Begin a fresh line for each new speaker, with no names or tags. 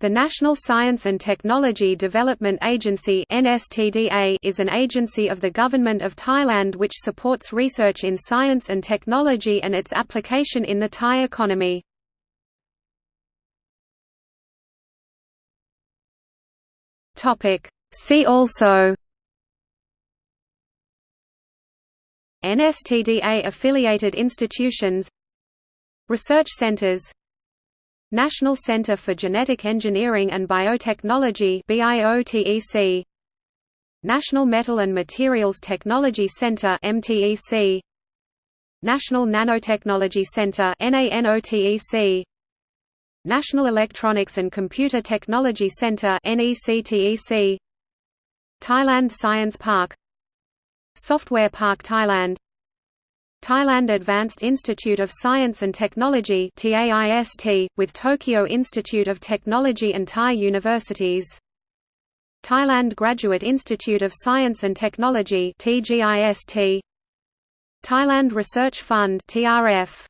The National Science and Technology Development Agency is an agency of the Government of Thailand which supports research in science and technology and its application in the Thai economy. See also NSTDA affiliated institutions Research centers National Center for Genetic Engineering and Biotechnology BIOTEC National Metal and Materials Technology Center MTEC National Nanotechnology Center NANOTEC National Electronics and Computer Technology Center NECTEC Thailand Science Park. Software Park Thailand Thailand Advanced Institute of Science and Technology with Tokyo Institute of Technology and Thai universities. Thailand Graduate Institute of Science and Technology TGIST Thailand Research Fund TRF